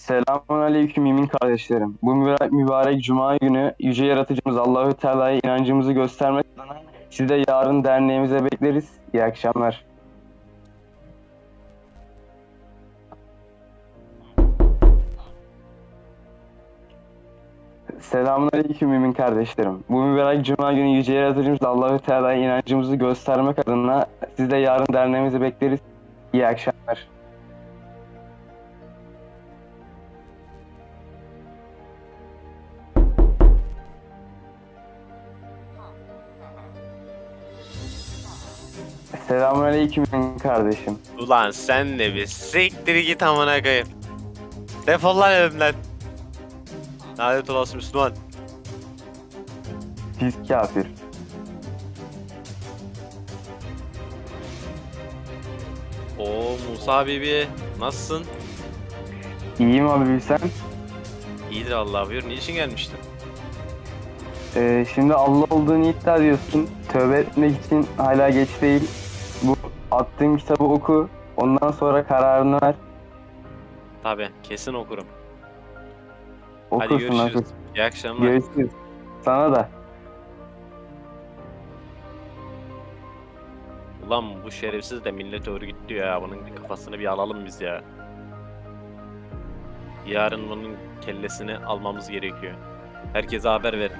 Selamun aleyküm mümin kardeşlerim. Bu mübarek, mübarek cuma günü Yüce Yaratıcımız Allahü Teala'ya inancımızı göstermek adına sizi de yarın derneğimize bekleriz. İyi akşamlar. Selamun aleyküm mümin kardeşlerim. Bu mübarek cuma günü Yüce Yaratıcımız Allahü Teala'ya inancımızı göstermek adına sizi de yarın derneğimize bekleriz. İyi akşamlar. Selamun aleyküm mümin kardeşim. Ulan sen de bir siktir git amına koyayım. Defol lan evimden. Lanet olası Müslüman. Pis kafir. Oo Musa Bibi nasılsın? İyiyim abi sen. İyidir Allah buyur. Niçin gelmiştin? Ee, şimdi Allah olduğunu iddia ediyorsun. Tövbe etmek için hala geç değil. Bu attığın kitabı oku. Ondan sonra kararını ver. Tabi kesin okurum. Okursun Hadi görüşürüz. nasıl? İyi akşamlar. Görüşürüz. Sana da. Ulan bu şerefsiz de millet örgütlüyor ya. Bunun kafasını bir alalım biz ya. Yarın bunun kellesini almamız gerekiyor. Herkese haber verin.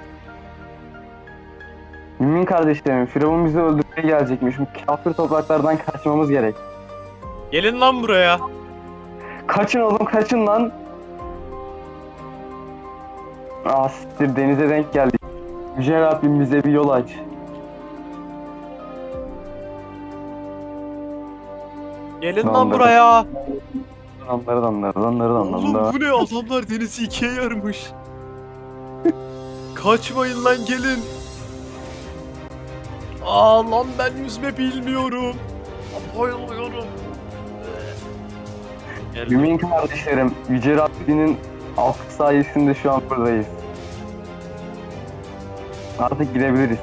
Mümin kardeşlerim, Firavun bizi öldürmeye gelecekmiş. Bu kafir topraklardan kaçmamız gerek. Gelin lan buraya. Kaçın oğlum, kaçın lan. Ah siktir, denize denk geldik. Yüce Rabbim bize bir yol aç. Gelin lan buraya. Damları damları damları damları Oğlum bu ne adamlar denizi ikiye yarmış. Kaçmayın lan gelin. Aa lan ben yüzme bilmiyorum. Bayılıyorum. Mümin kardeşlerim, Yüce Rabbinin affı sayesinde şu an buradayız. Artık gidebiliriz.